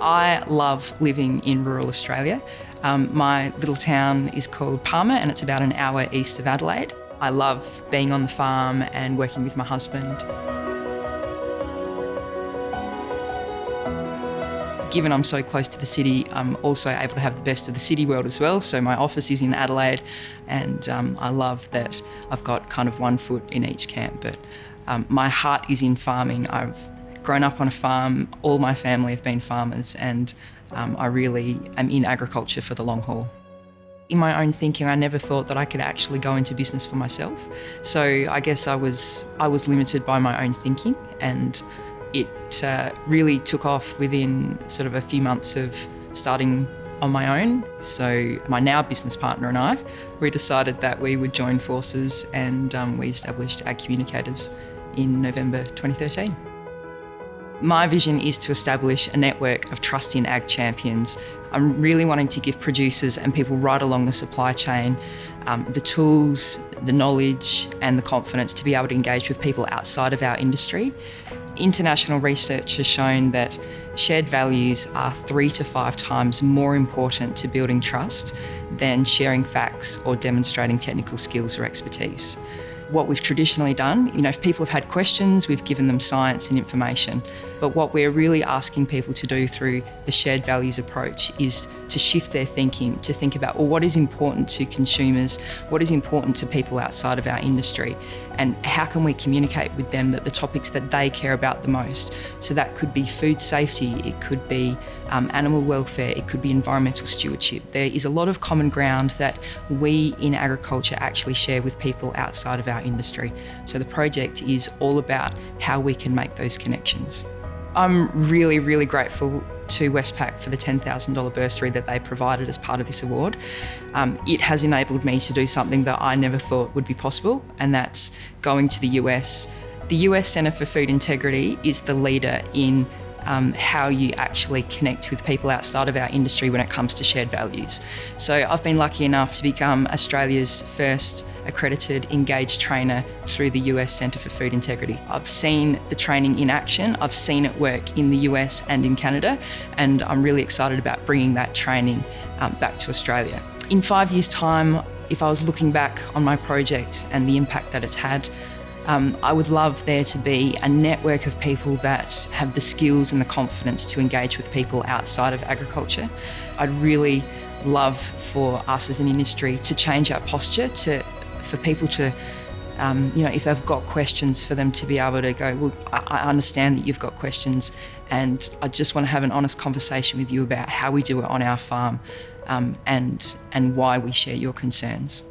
I love living in rural Australia. Um, my little town is called Palmer and it's about an hour east of Adelaide. I love being on the farm and working with my husband. Given I'm so close to the city, I'm also able to have the best of the city world as well. So my office is in Adelaide and um, I love that I've got kind of one foot in each camp. But um, my heart is in farming. I've grown up on a farm, all my family have been farmers and um, I really am in agriculture for the long haul. In my own thinking, I never thought that I could actually go into business for myself. So I guess I was, I was limited by my own thinking and it uh, really took off within sort of a few months of starting on my own. So my now business partner and I, we decided that we would join forces and um, we established Ag Communicators in November 2013. My vision is to establish a network of trust in ag champions. I'm really wanting to give producers and people right along the supply chain um, the tools, the knowledge and the confidence to be able to engage with people outside of our industry. International research has shown that shared values are three to five times more important to building trust than sharing facts or demonstrating technical skills or expertise what we've traditionally done. You know, if people have had questions, we've given them science and information. But what we're really asking people to do through the shared values approach is to shift their thinking, to think about, well, what is important to consumers? What is important to people outside of our industry? And how can we communicate with them that the topics that they care about the most? So that could be food safety, it could be um, animal welfare, it could be environmental stewardship. There is a lot of common ground that we in agriculture actually share with people outside of our industry. So the project is all about how we can make those connections. I'm really, really grateful to Westpac for the $10,000 bursary that they provided as part of this award. Um, it has enabled me to do something that I never thought would be possible, and that's going to the US. The US Centre for Food Integrity is the leader in um, how you actually connect with people outside of our industry when it comes to shared values. So I've been lucky enough to become Australia's first accredited engaged trainer through the US Centre for Food Integrity. I've seen the training in action, I've seen it work in the US and in Canada, and I'm really excited about bringing that training um, back to Australia. In five years' time, if I was looking back on my project and the impact that it's had, um, I would love there to be a network of people that have the skills and the confidence to engage with people outside of agriculture. I'd really love for us as an industry to change our posture, to, for people to um, you know, if they've got questions for them to be able to go, well, I, understand that you've got questions and I just want to have an honest conversation with you about how we do it on our farm um, and, and why we share your concerns.